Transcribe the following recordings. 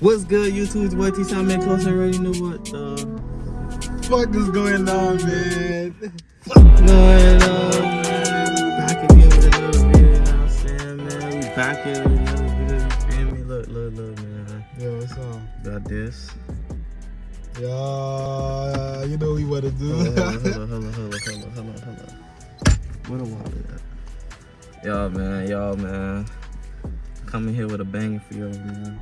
What's good, YouTube? It's boy T Sound Man Close. I already know what uh, the fuck is going on, man. going on, man? Back again with another video, you know what I'm saying, man? We back here with another video, you feel me? Look, look, look, man. Yo, what's up? Got this. Yeah, you know we what to do. Hold on, hold on, hold on, hold on, hold on, hold on, hold on. Where the wallet at? Y'all, man, y'all, man. Coming here with a banger for y'all, man.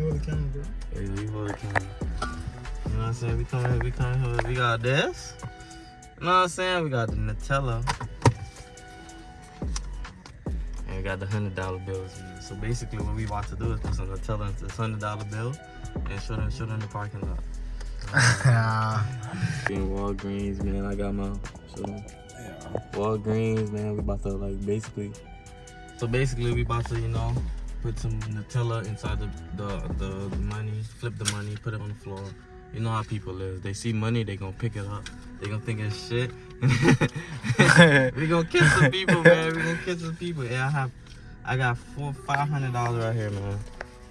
Let me hold the camera, bro. Yeah, you hold the camera. You know what I'm saying? We come here, we come here, we got this. You know what I'm saying? We got the Nutella. And we got the hundred dollar bills. So basically what we about to do is put some Nutella into this hundred dollar bill and show them show them the parking lot. in Walgreens, man. I got my show them. Yeah. Walgreens, man. We about to like basically so basically we about to, you know, put some Nutella inside the, the, the, money, flip the money, put it on the floor. You know how people is. They see money, they gonna pick it up. They gonna think it's shit. we gonna kiss some people, man. We gonna kiss some people. Yeah, I have, I got four, five hundred dollars right here, man.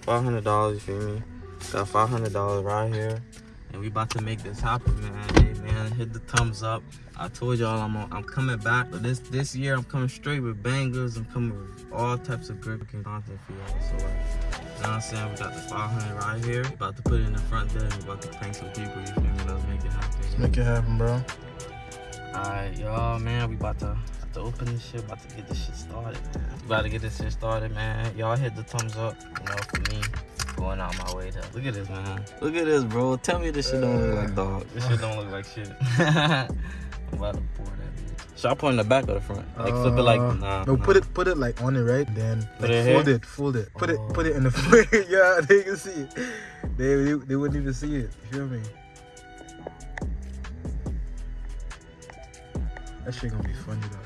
Five hundred dollars, you feel me? Got five hundred dollars right here and we about to make this happen man man hit the thumbs up. I told y'all i'm i'm coming back but this this year i'm coming straight with bangers. I'm coming with all types of great content for y'all. So like you know what i'm saying? We got the 500 right here. About to put it in the front there we about to prank some people you feel me? Let's make it happen. Let's make it happen bro. All right y'all man we about to to open this shit. About to get this shit started man. we about to get this shit started man. Y'all hit the thumbs up you know for me going out my way to look at this man. Look at this bro. Tell me this shit don't look like dog. this shit don't look like shit. I'm about to pour that bitch. Should i put in the back or the front? Like flip it like uh, nah no nah. put it put it like on it right? Then like it fold here? it fold it. Put oh. it put it in the front yeah they can see it. They, they they wouldn't even see it. You feel me? That shit gonna be funny though.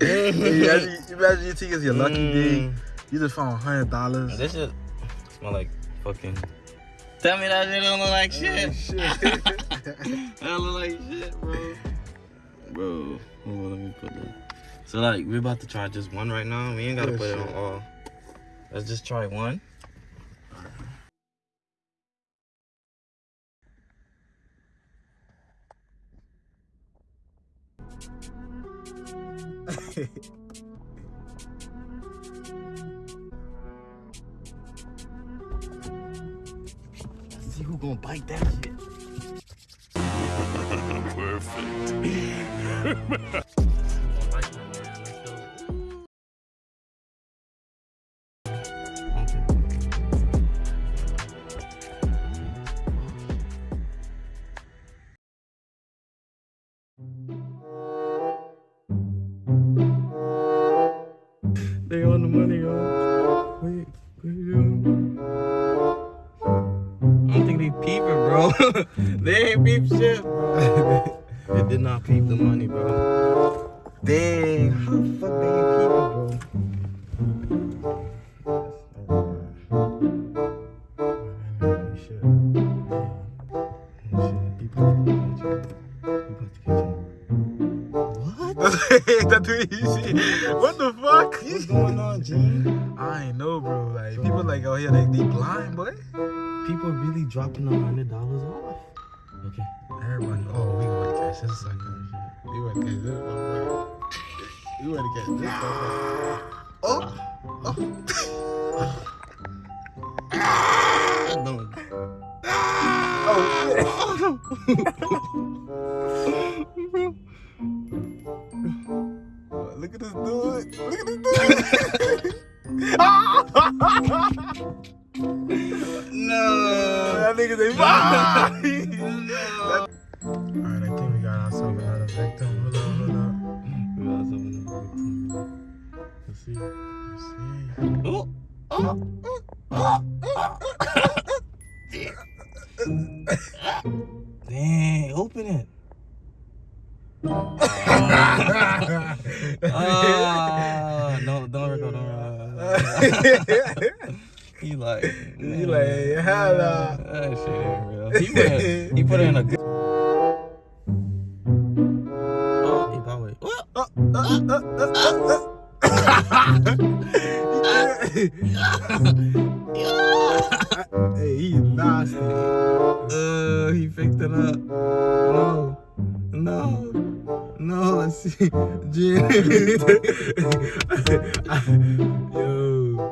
Imagine, imagine you think it's your lucky mm. day you just found hundred dollars. This shit smell like fucking. Tell me that shit don't look like shit. shit. that look like shit, bro. Bro, hold on, let me put that. So like, we're about to try just one right now. We ain't gotta put shit. it on all. Let's just try one. see who gonna bite that shit. Perfect. they on the money, y'all. Bro. they ain't peep shit, they did not peep the money, bro. Dang, how the fuck they ain't peeping, bro? That's what you see. What the fuck? What's going on, G? I ain't know, bro. Like people like oh, out here, like they blind, boy people really dropping a hundred dollars off. Okay. Everybody. Oh, we want to catch this sucker. We want to catch this. We want to catch this one. Oh. Oh. no. Oh, oh, oh. Look at this dude. Look at this dude. no. That nigga say bye. no. Alright, I think we got ourselves another victim. Hold on, hold on. We got ourselves another victim. Let's see. Let's see. Oh. Oh. Dang, open it. Uh, no, don't record, don't record. He like, he like, hello. That shit ain't real. He put it, he put in a good. Oh, he probably. Oh, oh, oh, oh, oh, hey, he nasty. Uh, he picked it up. Yo,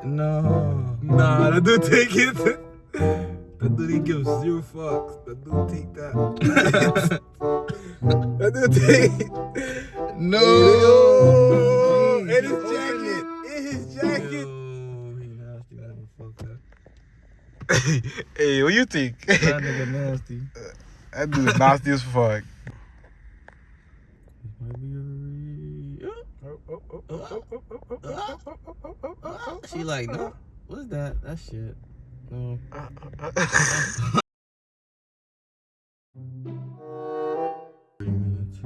no. nah, that dude take it. That dude he gives zero fucks. That dude take that. that dude take. No. Yo, in his jacket. In his jacket. Yo, he nasty motherfucker. hey, what you think? That nigga nasty. that dude nasty as fuck. She like, no. What's that? That shit. No. Three minutes.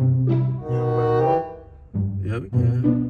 Yeah, we can.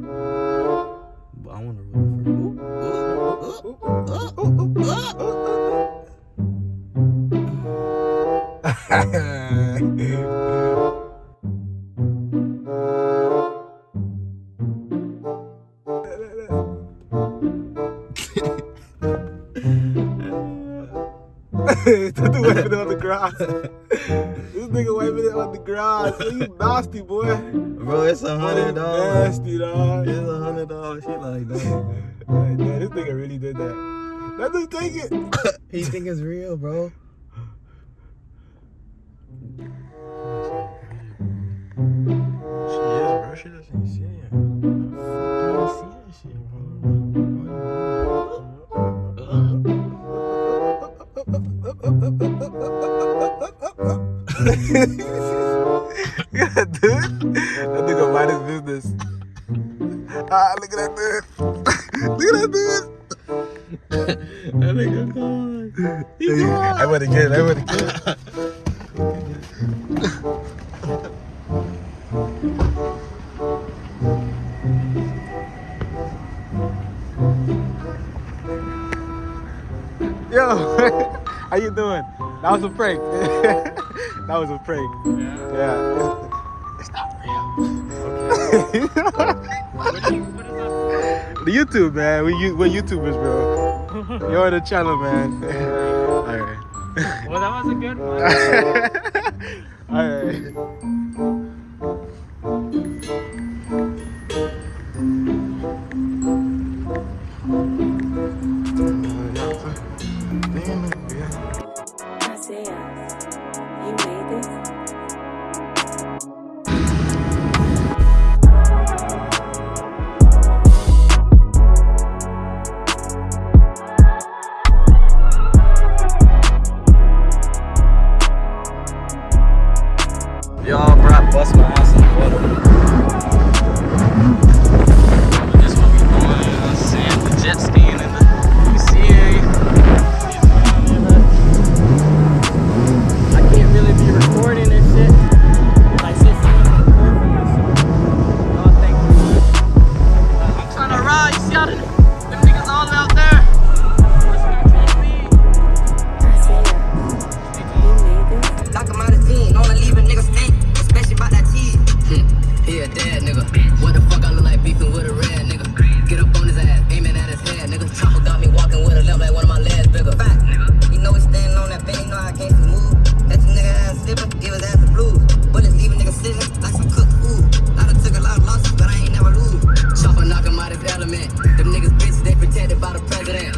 that dude wiping it on the grass. this nigga wiping it on the grass. Yo, you nasty boy. Bro, it's a hundred oh, dollars. Nasty dog. It's a hundred dollars. She like that. Like, man, this nigga really did that. That dude take it. He think it's real, bro. She is, bro. She doesn't see Yeah, dude. That nigga mind his business. Ah, look at that dude. look at that dude. that nigga gone. He gone. I get it. I get it. Yo, how you doing? That was a prank. that was a prank. Yeah. It's not real. the YouTube, man. We, we're YouTubers, bro. You're on the channel, man. All right. Well, that was a good one. All right.